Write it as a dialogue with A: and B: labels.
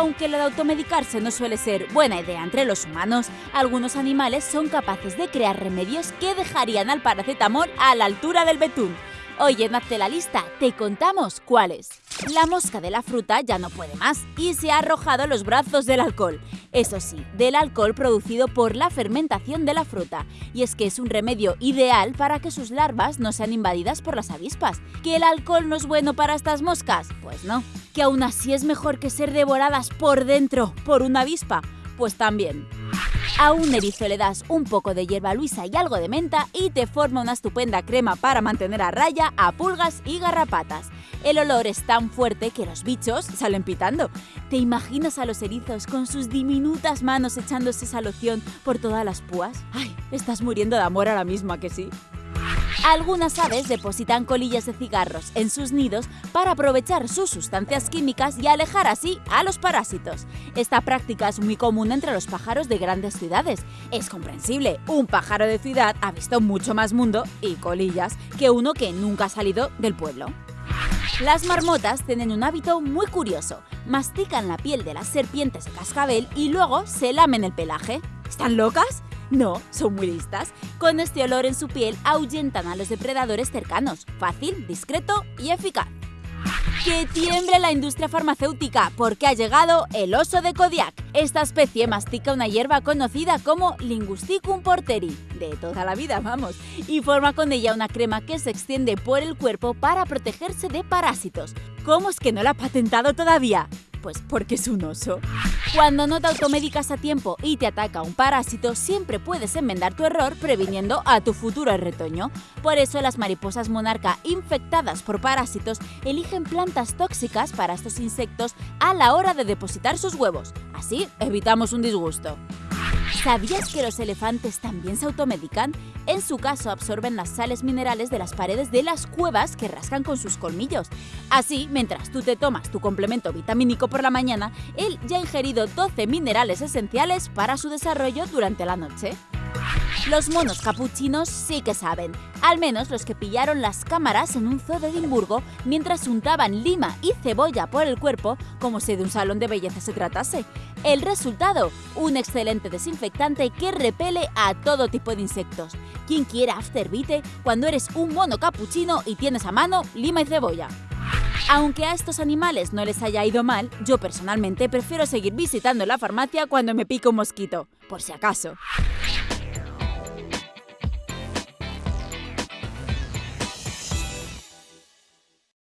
A: Aunque lo de automedicarse no suele ser buena idea entre los humanos, algunos animales son capaces de crear remedios que dejarían al paracetamol a la altura del betún. Hoy en Hazte la lista te contamos cuáles. La mosca de la fruta ya no puede más y se ha arrojado los brazos del alcohol. Eso sí, del alcohol producido por la fermentación de la fruta. Y es que es un remedio ideal para que sus larvas no sean invadidas por las avispas. ¿Que el alcohol no es bueno para estas moscas? Pues no. ¿Que aún así es mejor que ser devoradas por dentro por una avispa? Pues también. A un erizo le das un poco de hierba luisa y algo de menta y te forma una estupenda crema para mantener a raya a pulgas y garrapatas. El olor es tan fuerte que los bichos salen pitando. ¿Te imaginas a los erizos con sus diminutas manos echándose esa loción por todas las púas? ¡Ay! Estás muriendo de amor ahora mismo, ¿a que sí? Algunas aves depositan colillas de cigarros en sus nidos para aprovechar sus sustancias químicas y alejar así a los parásitos. Esta práctica es muy común entre los pájaros de grandes ciudades. Es comprensible, un pájaro de ciudad ha visto mucho más mundo y colillas que uno que nunca ha salido del pueblo. Las marmotas tienen un hábito muy curioso. Mastican la piel de las serpientes de cascabel y luego se lamen el pelaje. ¿Están locas? No, son muy listas. Con este olor en su piel ahuyentan a los depredadores cercanos. Fácil, discreto y eficaz. Que tiemble la industria farmacéutica porque ha llegado el oso de Kodiak. Esta especie mastica una hierba conocida como Lingusticum porteri, de toda la vida, vamos, y forma con ella una crema que se extiende por el cuerpo para protegerse de parásitos. ¿Cómo es que no la ha patentado todavía? Pues porque es un oso. Cuando no te automedicas a tiempo y te ataca un parásito, siempre puedes enmendar tu error previniendo a tu futuro retoño. Por eso las mariposas monarca infectadas por parásitos eligen plantas tóxicas para estos insectos a la hora de depositar sus huevos. Así evitamos un disgusto. ¿Sabías que los elefantes también se automedican? En su caso absorben las sales minerales de las paredes de las cuevas que rascan con sus colmillos. Así, mientras tú te tomas tu complemento vitamínico por la mañana, él ya ha ingerido 12 minerales esenciales para su desarrollo durante la noche. Los monos capuchinos sí que saben, al menos los que pillaron las cámaras en un zoo de Edimburgo mientras untaban lima y cebolla por el cuerpo como si de un salón de belleza se tratase. El resultado, un excelente desinfectante que repele a todo tipo de insectos. ¿Quién quiere afterbite cuando eres un mono capuchino y tienes a mano lima y cebolla? Aunque a estos animales no les haya ido mal, yo personalmente prefiero seguir visitando la farmacia cuando me pica un mosquito, por si acaso.